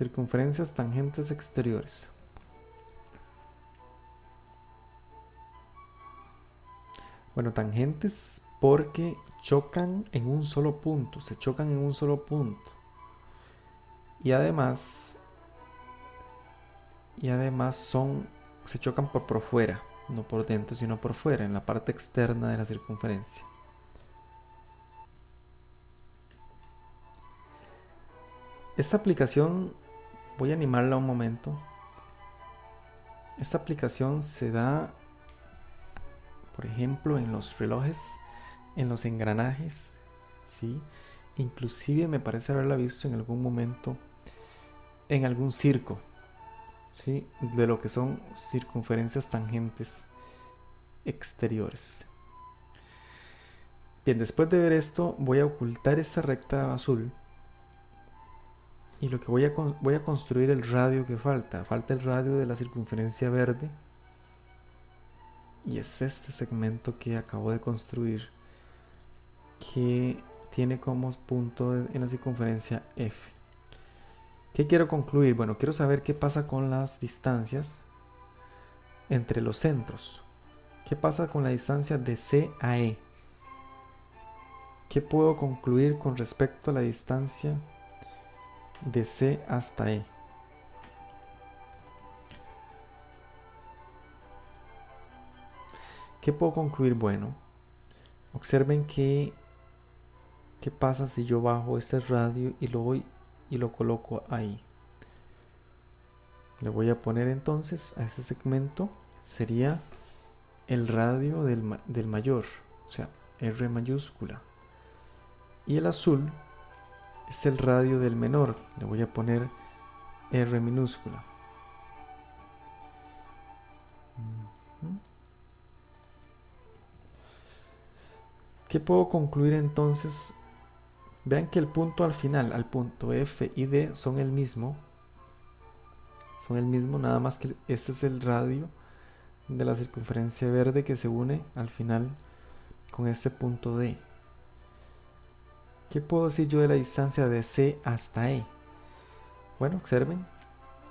Circunferencias tangentes exteriores. Bueno, tangentes porque chocan en un solo punto, se chocan en un solo punto. Y además, y además son, se chocan por, fuera, no por dentro, sino por fuera, en la parte externa de la circunferencia. Esta aplicación, voy a animarla un momento. Esta aplicación se da, por ejemplo, en los relojes, en los engranajes, ¿sí? Inclusive me parece haberla visto en algún momento en algún circo, ¿sí? De lo que son circunferencias tangentes exteriores. Bien, después de ver esto, voy a ocultar esta recta azul y lo que voy a, voy a construir el radio que falta. Falta el radio de la circunferencia verde. Y es este segmento que acabo de construir. Que tiene como punto en la circunferencia F. ¿Qué quiero concluir? Bueno, quiero saber qué pasa con las distancias entre los centros. ¿Qué pasa con la distancia de C a E? ¿Qué puedo concluir con respecto a la distancia de C hasta E. ¿Qué puedo concluir? Bueno, observen que qué pasa si yo bajo este radio y lo voy y lo coloco ahí. Le voy a poner entonces a ese segmento sería el radio del, del mayor, o sea, R mayúscula. Y el azul es el radio del menor. Le voy a poner R minúscula. ¿Qué puedo concluir entonces? Vean que el punto al final, al punto F y D son el mismo. Son el mismo, nada más que este es el radio de la circunferencia verde que se une al final con este punto D. ¿Qué puedo decir yo de la distancia de C hasta E? Bueno, observen,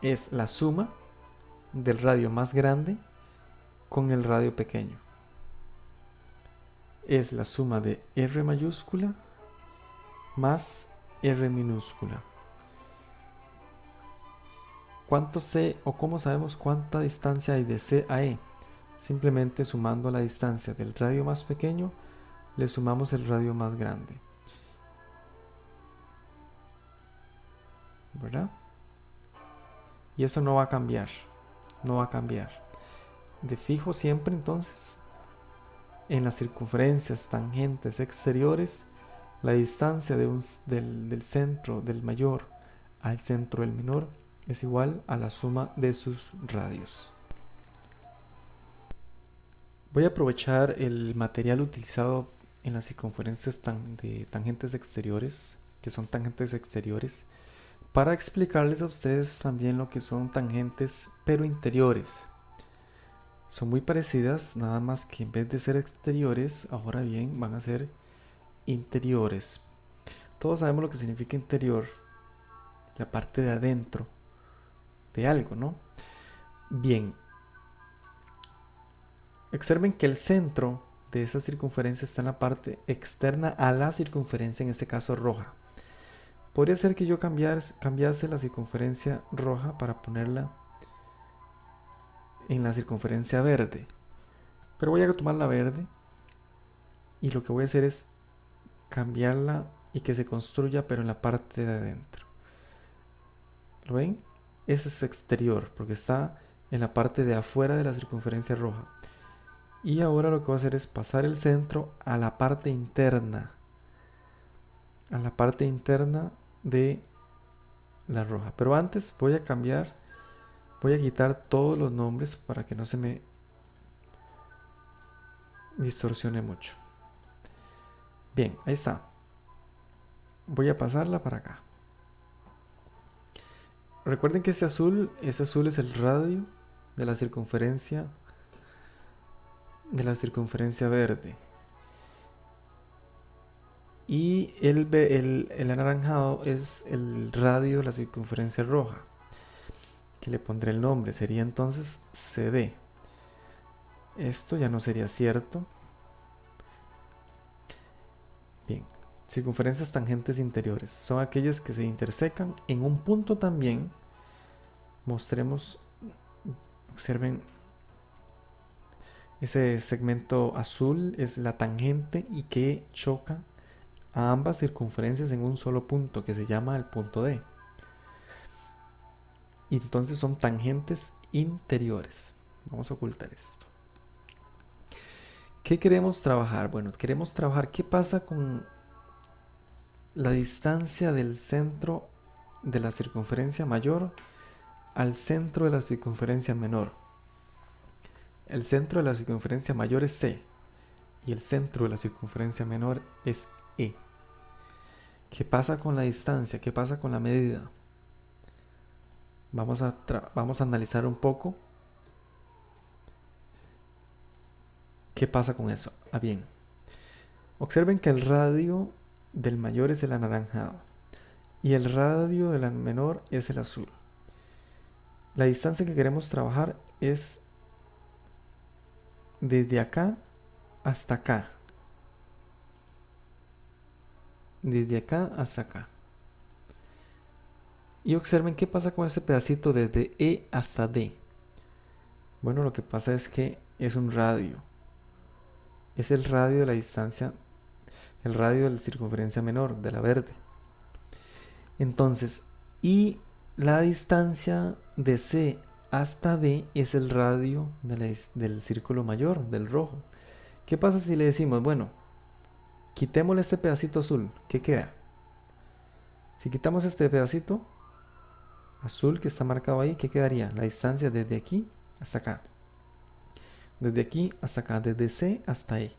es la suma del radio más grande con el radio pequeño. Es la suma de R mayúscula más R minúscula. ¿Cuánto C o cómo sabemos cuánta distancia hay de C a E? Simplemente sumando la distancia del radio más pequeño, le sumamos el radio más grande. ¿Verdad? Y eso no va a cambiar, no va a cambiar. De fijo siempre entonces, en las circunferencias tangentes exteriores, la distancia de un, del, del centro del mayor al centro del menor es igual a la suma de sus radios. Voy a aprovechar el material utilizado en las circunferencias de tangentes exteriores, que son tangentes exteriores, para explicarles a ustedes también lo que son tangentes pero interiores. Son muy parecidas, nada más que en vez de ser exteriores, ahora bien van a ser interiores. Todos sabemos lo que significa interior, la parte de adentro de algo, ¿no? Bien, observen que el centro de esa circunferencia está en la parte externa a la circunferencia, en este caso roja. Podría ser que yo cambiase la circunferencia roja para ponerla en la circunferencia verde. Pero voy a tomar la verde y lo que voy a hacer es cambiarla y que se construya pero en la parte de adentro. ¿Lo ven? Ese es exterior porque está en la parte de afuera de la circunferencia roja. Y ahora lo que voy a hacer es pasar el centro a la parte interna. A la parte interna de la roja. Pero antes voy a cambiar, voy a quitar todos los nombres para que no se me distorsione mucho. Bien, ahí está. Voy a pasarla para acá. Recuerden que este azul, ese azul es el radio de la circunferencia de la circunferencia verde. Y el, el, el anaranjado es el radio de la circunferencia roja, que le pondré el nombre, sería entonces CD. Esto ya no sería cierto. Bien, circunferencias tangentes interiores son aquellas que se intersecan en un punto también. Mostremos, observen ese segmento azul es la tangente y que choca a ambas circunferencias en un solo punto que se llama el punto D. Y entonces son tangentes interiores. Vamos a ocultar esto. ¿Qué queremos trabajar? Bueno, queremos trabajar qué pasa con la distancia del centro de la circunferencia mayor al centro de la circunferencia menor. El centro de la circunferencia mayor es C y el centro de la circunferencia menor es ¿Qué pasa con la distancia? ¿Qué pasa con la medida? Vamos a, vamos a analizar un poco qué pasa con eso. Ah, bien. Observen que el radio del mayor es el anaranjado y el radio del menor es el azul. La distancia que queremos trabajar es desde acá hasta acá. Desde acá hasta acá. Y observen qué pasa con ese pedacito desde E hasta D. Bueno, lo que pasa es que es un radio. Es el radio de la distancia, el radio de la circunferencia menor, de la verde. Entonces, y la distancia de C hasta D es el radio del círculo mayor, del rojo. ¿Qué pasa si le decimos, bueno, quitémosle este pedacito azul, ¿qué queda? Si quitamos este pedacito azul que está marcado ahí, ¿qué quedaría? La distancia desde aquí hasta acá. Desde aquí hasta acá, desde C hasta E.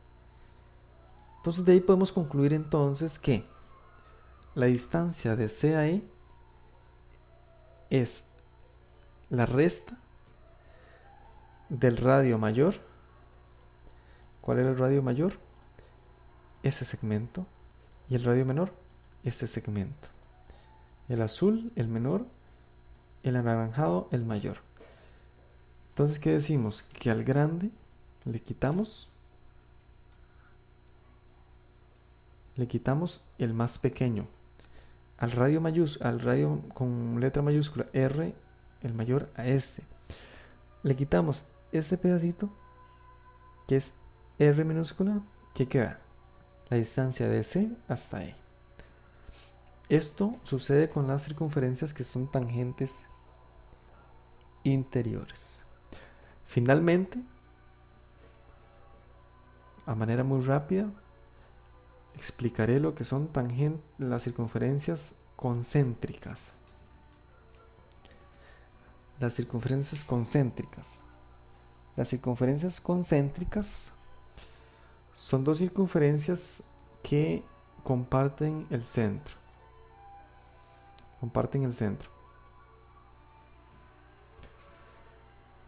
Entonces de ahí podemos concluir entonces que la distancia de C a E es la resta del radio mayor. ¿Cuál es el radio mayor? Ese segmento. Y el radio menor, ese segmento. El azul, el menor. El anaranjado, el mayor. Entonces, ¿qué decimos? Que al grande le quitamos le quitamos el más pequeño. Al radio mayúscula, al radio con letra mayúscula R el mayor a este. Le quitamos este pedacito, que es R minúscula, que queda la distancia de C hasta E. Esto sucede con las circunferencias que son tangentes interiores. Finalmente, a manera muy rápida, explicaré lo que son las circunferencias concéntricas las circunferencias concéntricas. Las circunferencias concéntricas son dos circunferencias que comparten el centro. Comparten el centro.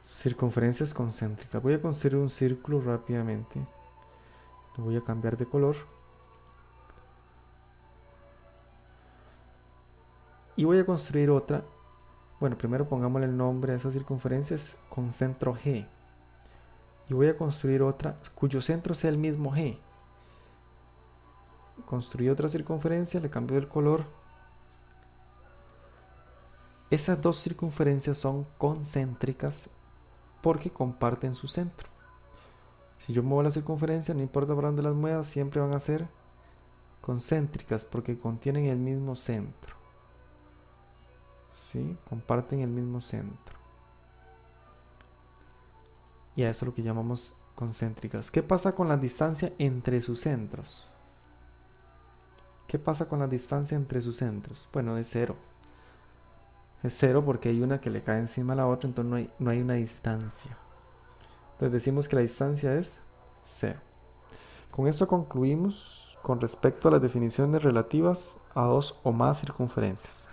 Circunferencias concéntricas. Voy a construir un círculo rápidamente. Lo voy a cambiar de color. Y voy a construir otra bueno, primero pongámosle el nombre a esas circunferencias con centro G. Y voy a construir otra cuyo centro sea el mismo G. Construí otra circunferencia, le cambio el color. Esas dos circunferencias son concéntricas porque comparten su centro. Si yo muevo la circunferencia, no importa por dónde las muevas, siempre van a ser concéntricas porque contienen el mismo centro. Comparten el mismo centro. Y a eso es lo que llamamos concéntricas. ¿Qué pasa con la distancia entre sus centros? ¿Qué pasa con la distancia entre sus centros? Bueno, es cero. Es cero porque hay una que le cae encima a la otra, entonces no hay, no hay una distancia. Entonces decimos que la distancia es cero. Con esto concluimos con respecto a las definiciones relativas a dos o más circunferencias.